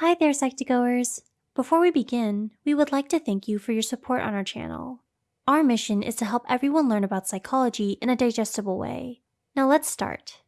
Hi there, Psych2Goers! Before we begin, we would like to thank you for your support on our channel. Our mission is to help everyone learn about psychology in a digestible way. Now let's start.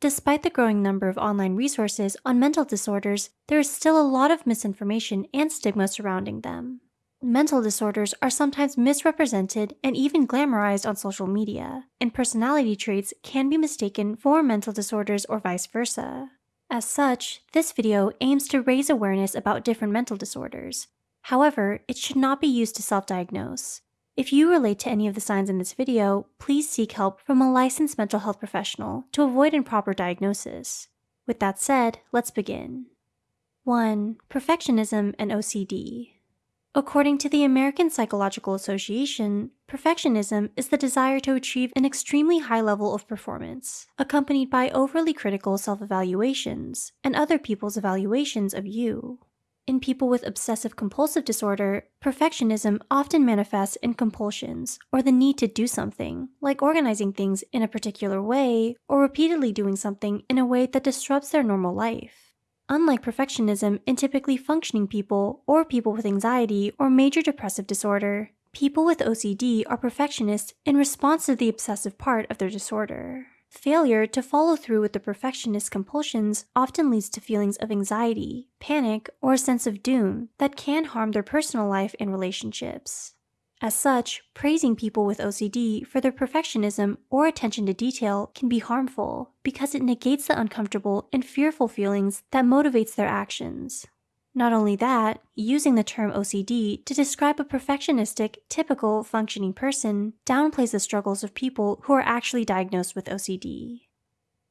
Despite the growing number of online resources on mental disorders, there is still a lot of misinformation and stigma surrounding them. Mental disorders are sometimes misrepresented and even glamorized on social media, and personality traits can be mistaken for mental disorders or vice versa. As such, this video aims to raise awareness about different mental disorders. However, it should not be used to self-diagnose. If you relate to any of the signs in this video, please seek help from a licensed mental health professional to avoid improper diagnosis. With that said, let's begin. 1. Perfectionism and OCD. According to the American Psychological Association, perfectionism is the desire to achieve an extremely high level of performance, accompanied by overly critical self-evaluations and other people's evaluations of you. In people with obsessive compulsive disorder, perfectionism often manifests in compulsions or the need to do something, like organizing things in a particular way or repeatedly doing something in a way that disrupts their normal life. Unlike perfectionism in typically functioning people or people with anxiety or major depressive disorder, people with OCD are perfectionists in response to the obsessive part of their disorder. Failure to follow through with the perfectionist compulsions often leads to feelings of anxiety, panic, or a sense of doom that can harm their personal life and relationships. As such, praising people with OCD for their perfectionism or attention to detail can be harmful because it negates the uncomfortable and fearful feelings that motivates their actions. Not only that, using the term OCD to describe a perfectionistic, typical, functioning person downplays the struggles of people who are actually diagnosed with OCD.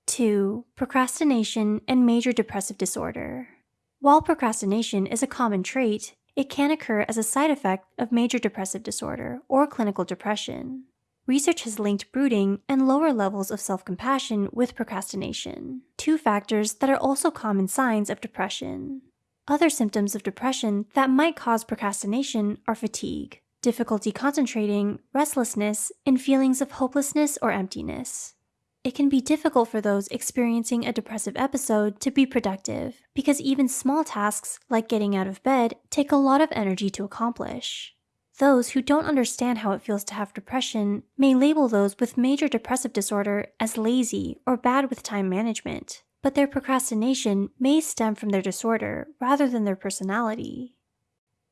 2. Procrastination and major depressive disorder. While procrastination is a common trait, it can occur as a side effect of major depressive disorder or clinical depression. Research has linked brooding and lower levels of self-compassion with procrastination, two factors that are also common signs of depression. Other symptoms of depression that might cause procrastination are fatigue, difficulty concentrating, restlessness, and feelings of hopelessness or emptiness. It can be difficult for those experiencing a depressive episode to be productive because even small tasks like getting out of bed take a lot of energy to accomplish. Those who don't understand how it feels to have depression may label those with major depressive disorder as lazy or bad with time management, but their procrastination may stem from their disorder rather than their personality.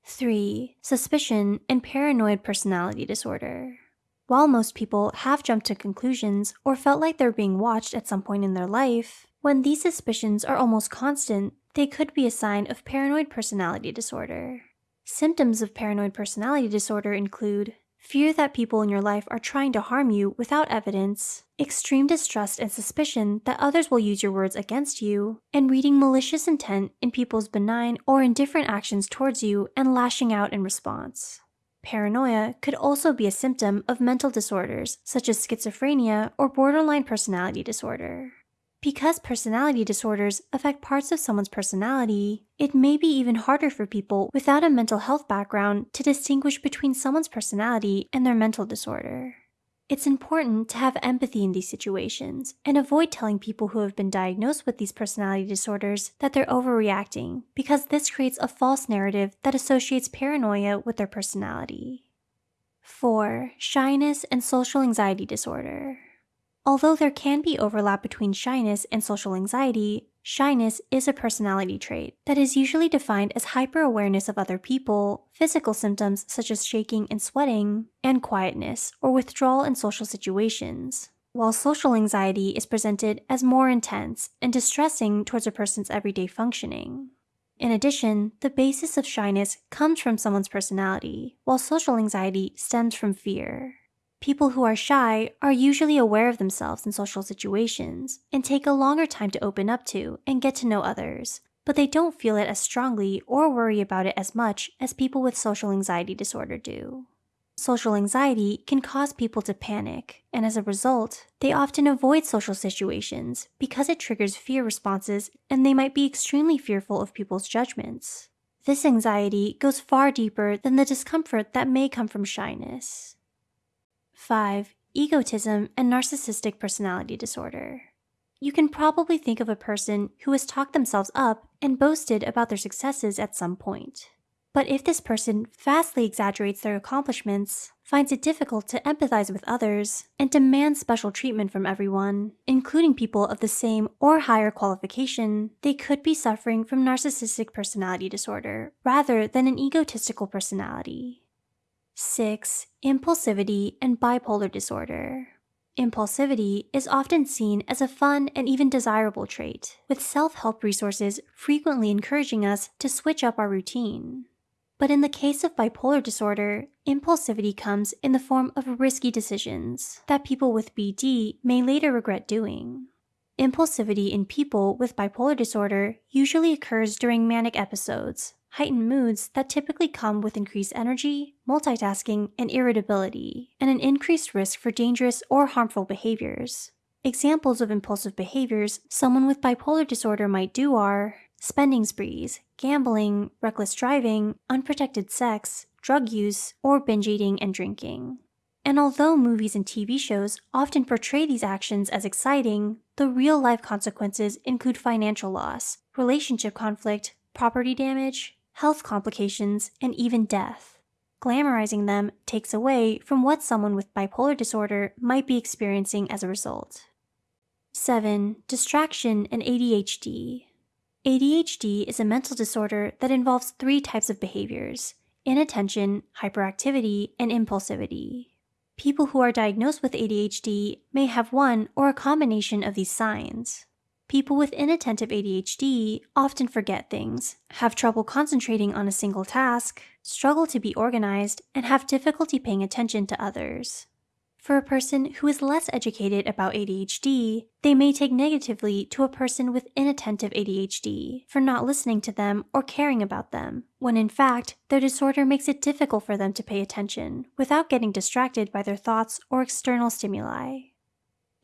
3. Suspicion and paranoid personality disorder. While most people have jumped to conclusions or felt like they're being watched at some point in their life, when these suspicions are almost constant, they could be a sign of paranoid personality disorder. Symptoms of paranoid personality disorder include fear that people in your life are trying to harm you without evidence, extreme distrust and suspicion that others will use your words against you, and reading malicious intent in people's benign or indifferent actions towards you and lashing out in response. Paranoia could also be a symptom of mental disorders such as schizophrenia or borderline personality disorder. Because personality disorders affect parts of someone's personality, it may be even harder for people without a mental health background to distinguish between someone's personality and their mental disorder. It's important to have empathy in these situations and avoid telling people who have been diagnosed with these personality disorders that they're overreacting because this creates a false narrative that associates paranoia with their personality. 4. Shyness and social anxiety disorder. Although there can be overlap between shyness and social anxiety, shyness is a personality trait that is usually defined as hyper-awareness of other people, physical symptoms such as shaking and sweating, and quietness or withdrawal in social situations. While social anxiety is presented as more intense and distressing towards a person's everyday functioning. In addition, the basis of shyness comes from someone's personality, while social anxiety stems from fear. People who are shy are usually aware of themselves in social situations and take a longer time to open up to and get to know others, but they don't feel it as strongly or worry about it as much as people with social anxiety disorder do. Social anxiety can cause people to panic, and as a result, they often avoid social situations because it triggers fear responses and they might be extremely fearful of people's judgments. This anxiety goes far deeper than the discomfort that may come from shyness. 5. Egotism and narcissistic personality disorder. you can probably think of a person who has talked themselves up and boasted about their successes at some point. But if this person vastly exaggerates their accomplishments, finds it difficult to empathize with others, and demands special treatment from everyone, including people of the same or higher qualification, they could be suffering from narcissistic personality disorder rather than an egotistical personality. 6. Impulsivity and bipolar disorder. Impulsivity is often seen as a fun and even desirable trait, with self help resources frequently encouraging us to switch up our routine. But in the case of bipolar disorder, impulsivity comes in the form of risky decisions that people with BD may later regret doing. Impulsivity in people with bipolar disorder usually occurs during manic episodes, heightened moods that typically come with increased energy, multitasking, and irritability, and an increased risk for dangerous or harmful behaviors. Examples of impulsive behaviors someone with bipolar disorder might do are spending sprees, gambling, reckless driving, unprotected sex, drug use, or binge eating and drinking. And although movies and TV shows often portray these actions as exciting, the real life consequences include financial loss, relationship conflict, property damage, health complications, and even death. Glamorizing them takes away from what someone with bipolar disorder might be experiencing as a result. 7. Distraction and ADHD. ADHD is a mental disorder that involves three types of behaviors inattention, hyperactivity, and impulsivity. People who are diagnosed with ADHD may have one or a combination of these signs. People with inattentive ADHD often forget things, have trouble concentrating on a single task, struggle to be organized, and have difficulty paying attention to others. For a person who is less educated about ADHD, they may take negatively to a person with inattentive ADHD for not listening to them or caring about them, when in fact, their disorder makes it difficult for them to pay attention without getting distracted by their thoughts or external stimuli.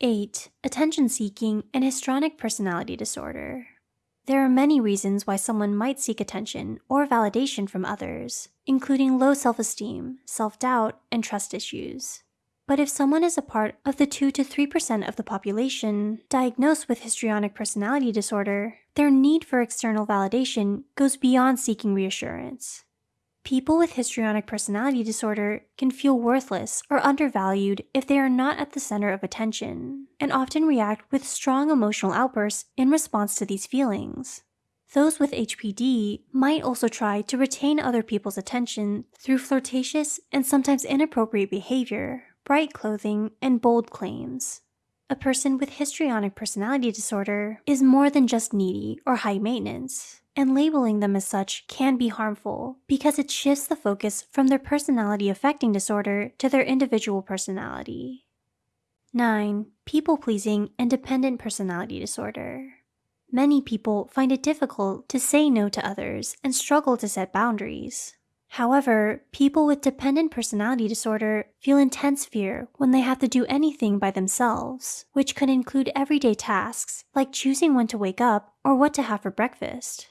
8. Attention seeking and histrionic personality disorder. There are many reasons why someone might seek attention or validation from others, including low self esteem, self doubt, and trust issues. But if someone is a part of the 2 to 3% of the population diagnosed with histrionic personality disorder, their need for external validation goes beyond seeking reassurance. People with histrionic personality disorder can feel worthless or undervalued if they are not at the center of attention, and often react with strong emotional outbursts in response to these feelings. Those with HPD might also try to retain other people's attention through flirtatious and sometimes inappropriate behavior, bright clothing, and bold claims. A person with histrionic personality disorder is more than just needy or high maintenance, and labeling them as such can be harmful because it shifts the focus from their personality affecting disorder to their individual personality. 9. People pleasing and dependent personality disorder. Many people find it difficult to say no to others and struggle to set boundaries. However, people with dependent personality disorder feel intense fear when they have to do anything by themselves, which could include everyday tasks like choosing when to wake up or what to have for breakfast.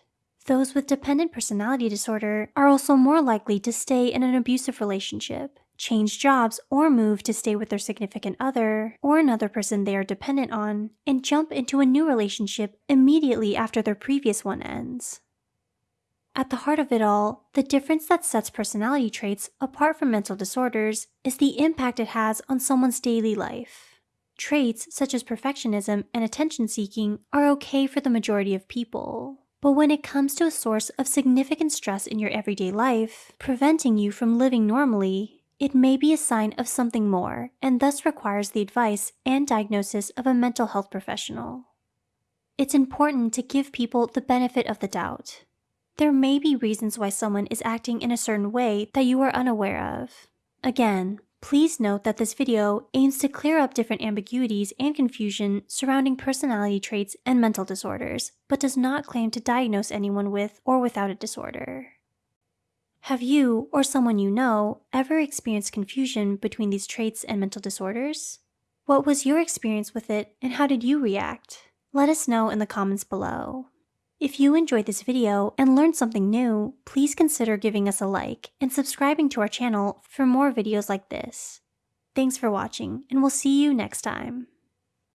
Those with dependent personality disorder are also more likely to stay in an abusive relationship, change jobs, or move to stay with their significant other or another person they are dependent on, and jump into a new relationship immediately after their previous one ends. At the heart of it all, the difference that sets personality traits apart from mental disorders is the impact it has on someone's daily life. Traits such as perfectionism and attention seeking are okay for the majority of people. But when it comes to a source of significant stress in your everyday life, preventing you from living normally, it may be a sign of something more and thus requires the advice and diagnosis of a mental health professional. It's important to give people the benefit of the doubt there may be reasons why someone is acting in a certain way that you are unaware of. Again, please note that this video aims to clear up different ambiguities and confusion surrounding personality traits and mental disorders, but does not claim to diagnose anyone with or without a disorder. Have you, or someone you know, ever experienced confusion between these traits and mental disorders? What was your experience with it and how did you react? Let us know in the comments below. If you enjoyed this video and learned something new, please consider giving us a like and subscribing to our channel for more videos like this. Thanks for watching, and we'll see you next time.